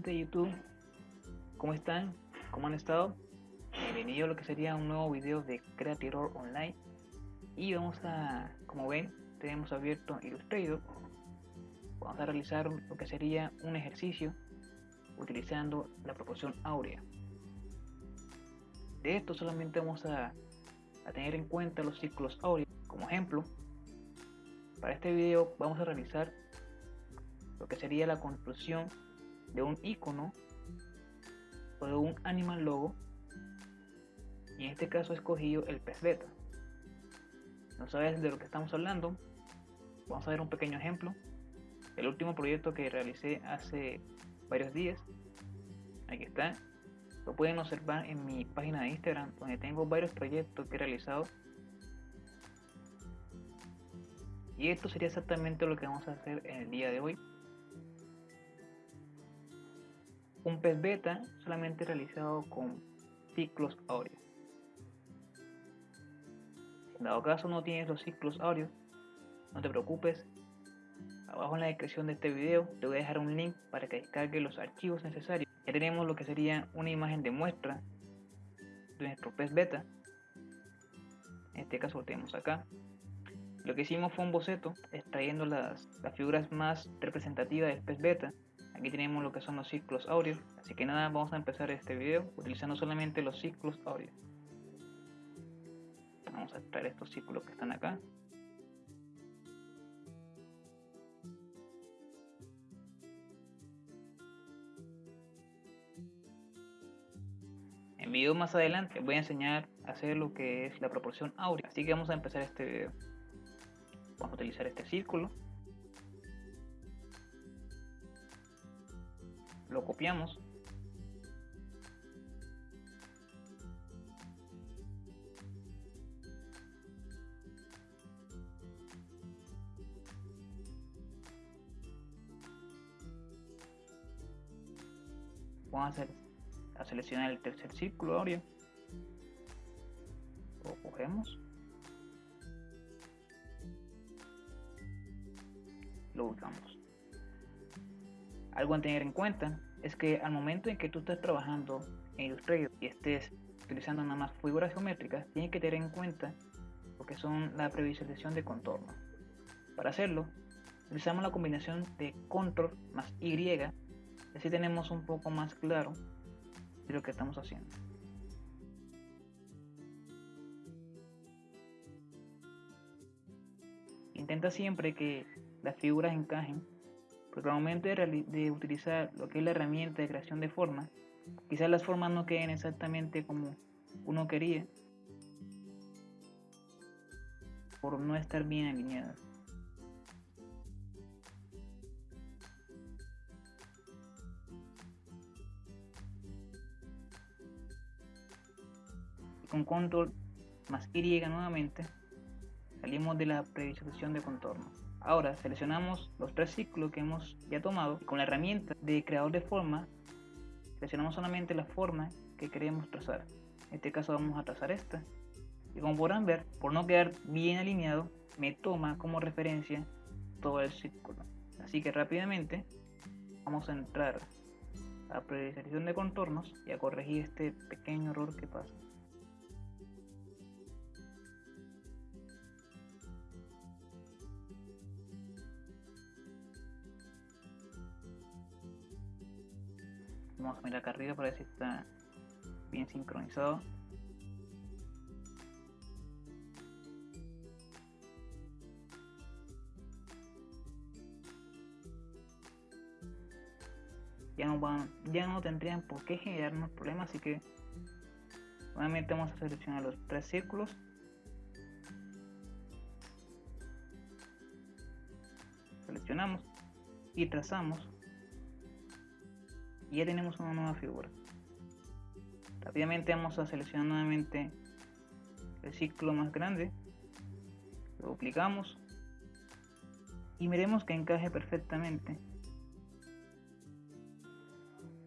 gente de YouTube, ¿cómo están? ¿Cómo han estado? Bienvenido a lo que sería un nuevo video de Creator Online. Y vamos a, como ven, tenemos abierto Illustrator vamos a realizar lo que sería un ejercicio utilizando la proporción áurea. De esto solamente vamos a, a tener en cuenta los ciclos áureos. Como ejemplo para este video vamos a realizar lo que sería la construcción de un icono o de un animal logo y en este caso he escogido el pez beta. No sabes de lo que estamos hablando. Vamos a ver un pequeño ejemplo. El último proyecto que realicé hace varios días. Aquí está. Lo pueden observar en mi página de Instagram donde tengo varios proyectos que he realizado. Y esto sería exactamente lo que vamos a hacer en el día de hoy un pez beta solamente realizado con ciclos áureos. En dado caso no tienes los ciclos áureos, no te preocupes. Abajo en la descripción de este video te voy a dejar un link para que descargue los archivos necesarios. Ya tenemos lo que sería una imagen de muestra de nuestro pez beta. En este caso lo tenemos acá. Lo que hicimos fue un boceto extrayendo las figuras más representativas del pez beta Aquí tenemos lo que son los ciclos áureos. Así que nada, vamos a empezar este video utilizando solamente los ciclos áureos. Vamos a extraer estos círculos que están acá. En video más adelante voy a enseñar a hacer lo que es la proporción áurea. Así que vamos a empezar este video. Vamos a utilizar este círculo lo copiamos. Vamos a, hacer, a seleccionar el tercer círculo ahora lo cogemos. Lo ubicamos algo a tener en cuenta es que al momento en que tú estés trabajando en Illustrator y estés utilizando nada más figuras geométricas, tienes que tener en cuenta lo que son la previsualización de contorno. Para hacerlo, utilizamos la combinación de control más Y, así tenemos un poco más claro de lo que estamos haciendo. Intenta siempre que las figuras encajen porque al momento de, utilizar lo que es la herramienta de creación de formas, quizás las formas no queden exactamente como uno quería por no estar bien alineadas. con control más Y nuevamente salimos de la previsualización de contorno. Ahora seleccionamos los tres ciclos que hemos ya tomado y con la herramienta de creador de forma seleccionamos solamente la forma que queremos trazar. En este caso vamos a trazar esta. Y como podrán ver, por no quedar bien alineado, me toma como referencia todo el círculo. Así que rápidamente vamos a entrar a previsualización de contornos y a corregir este pequeño error que pasa. Vamos a mirar acá arriba para ver si está bien sincronizado. Ya no, van, ya no tendrían por qué generarnos problemas, así que nuevamente vamos a seleccionar los tres círculos seleccionamos y trazamos y ya tenemos una nueva figura. Rápidamente vamos a seleccionar nuevamente el ciclo más grande. Lo duplicamos. Y miremos que encaje perfectamente.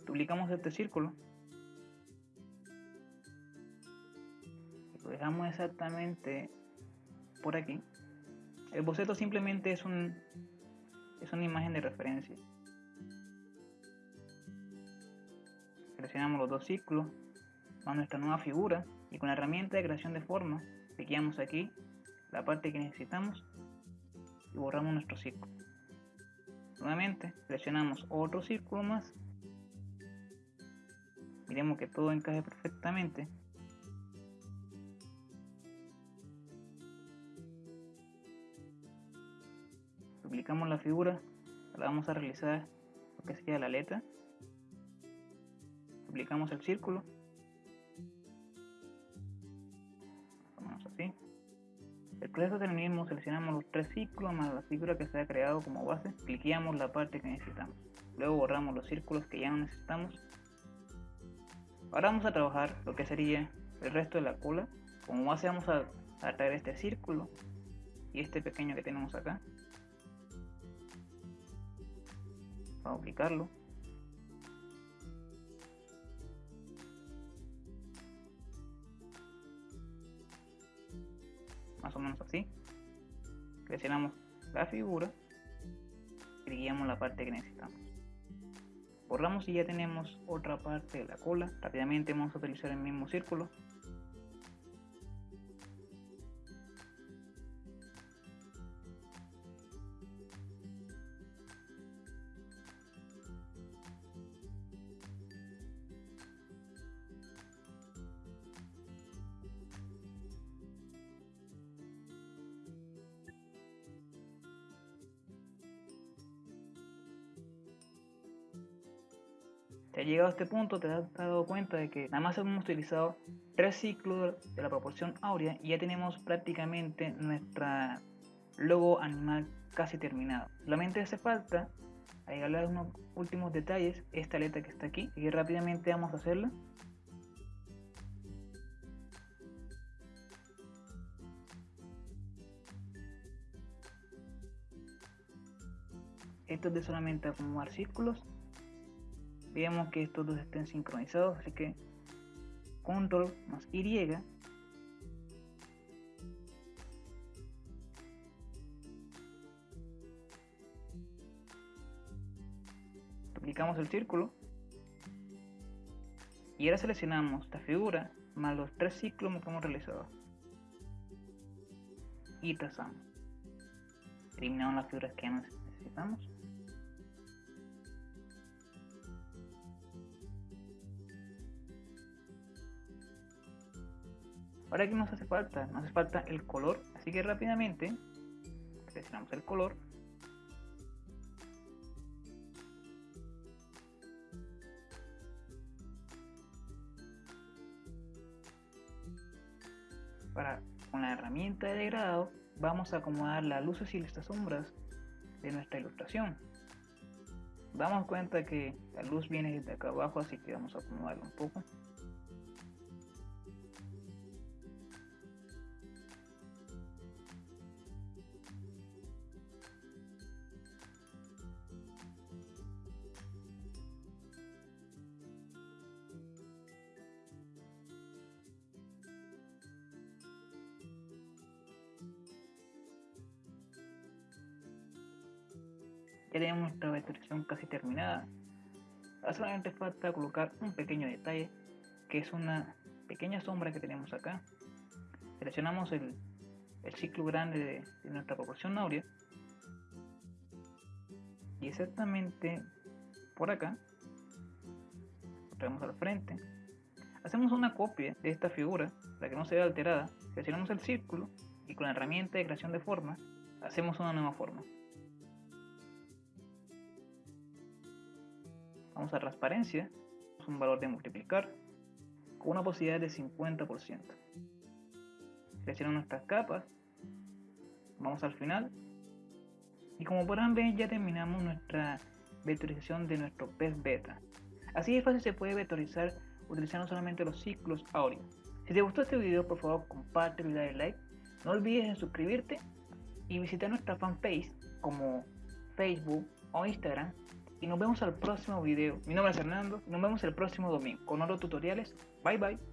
Duplicamos este círculo. Lo dejamos exactamente por aquí. El boceto simplemente es un es una imagen de referencia seleccionamos los dos ciclos, a nuestra nueva figura y con la herramienta de creación de forma, cliqueamos aquí la parte que necesitamos y borramos nuestro círculo. Nuevamente seleccionamos otro círculo más. Miremos que todo encaje perfectamente. Duplicamos la figura, la vamos a realizar lo que sería la letra. Duplicamos el círculo El proceso del mismo, seleccionamos los tres ciclos más la figura que se ha creado como base, cliqueamos la parte que necesitamos. Luego borramos los círculos que ya no necesitamos. Ahora vamos a trabajar lo que sería el resto de la cola. Como base vamos a, a traer este círculo y este pequeño que tenemos acá. Vamos a aplicarlo. Más o menos así. Presionamos la figura y guiamos la parte que necesitamos. Borramos y ya tenemos otra parte de la cola. Rápidamente vamos a utilizar el mismo círculo Llegado a este punto, te has dado cuenta de que nada más hemos utilizado tres ciclos de la proporción áurea y ya tenemos prácticamente nuestra logo animal casi terminado. Solamente hace falta agregarle unos últimos detalles, esta letra que está aquí, y rápidamente vamos a hacerla. Esto es de solamente acomodar círculos Veamos que estos dos estén sincronizados, así que control más Y. Duplicamos el círculo. Y ahora seleccionamos esta figura más los tres ciclos que hemos realizado y trazamos. Eliminamos las figuras que necesitamos Ahora que nos hace falta, nos hace falta el color, así que rápidamente seleccionamos el color. Para, con la herramienta de degradado vamos a acomodar las luces y las sombras de nuestra ilustración. Damos cuenta que la luz viene desde acá abajo, así que vamos a acomodarlo un poco. Ya tenemos nuestra vectorización casi terminada. Ahora solamente falta colocar un pequeño detalle, que es una pequeña sombra que tenemos acá. Seleccionamos el, ciclo grande de, nuestra proporción áurea. Y exactamente por acá, lo traemos al frente. Hacemos una copia de esta figura para que no se vea alterada. Seleccionamos el círculo y con la herramienta de creación de forma hacemos una nueva forma. Vamos a transparencia, un valor de multiplicar con una posibilidad de 50%. Seleccionamos nuestras capas, vamos al final y como podrán ver ya terminamos nuestra vectorización de nuestro pez beta. Así de fácil se puede vectorizar utilizando solamente los ciclos áureos. Si te gustó este video por favor comparte y dale like. No olvides en suscribirte y visitar nuestra fanpage como Facebook o Instagram y nos vemos al próximo video. Mi nombre es Fernando y nos vemos el próximo domingo con otros tutoriales. Bye bye.